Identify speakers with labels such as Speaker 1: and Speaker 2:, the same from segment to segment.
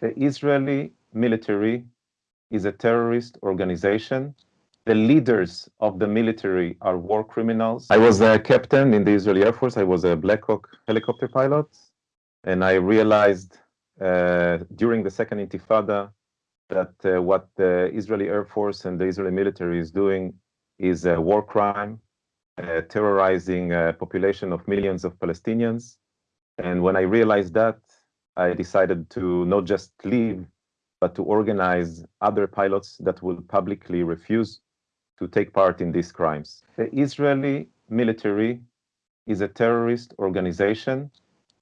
Speaker 1: The Israeli military is a terrorist organization. The leaders of the military are war criminals. I was a captain in the Israeli Air Force. I was a Black Hawk helicopter pilot. And I realized uh, during the second intifada that uh, what the Israeli Air Force and the Israeli military is doing is a war crime, uh, terrorizing a population of millions of Palestinians. And when I realized that, I decided to not just leave, but to organize other pilots that will publicly refuse to take part in these crimes. The Israeli military is a terrorist organization.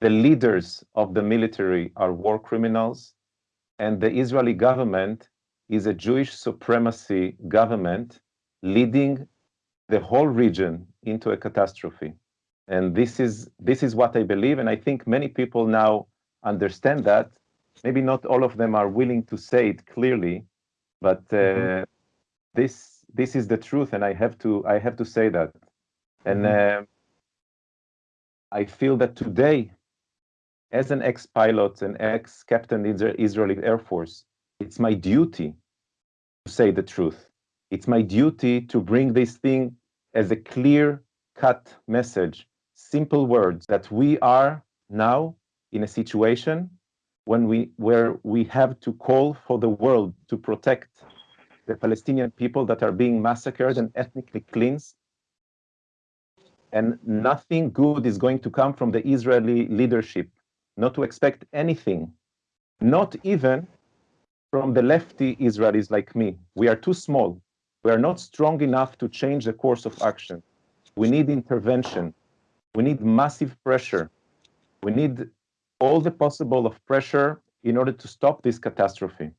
Speaker 1: The leaders of the military are war criminals, and the Israeli government is a Jewish supremacy government leading the whole region into a catastrophe. And this is, this is what I believe, and I think many people now understand that. Maybe not all of them are willing to say it clearly, but uh, mm -hmm. this this is the truth, and I have to I have to say that. And uh, I feel that today, as an ex-pilot and ex-captain in the Israeli Air Force, it's my duty to say the truth. It's my duty to bring this thing as a clear-cut message, simple words that we are now in a situation when we where we have to call for the world to protect the Palestinian people that are being massacred and ethnically cleansed. And nothing good is going to come from the Israeli leadership, not to expect anything, not even from the lefty Israelis like me. We are too small. We are not strong enough to change the course of action. We need intervention. We need massive pressure. We need all the possible of pressure in order to stop this catastrophe.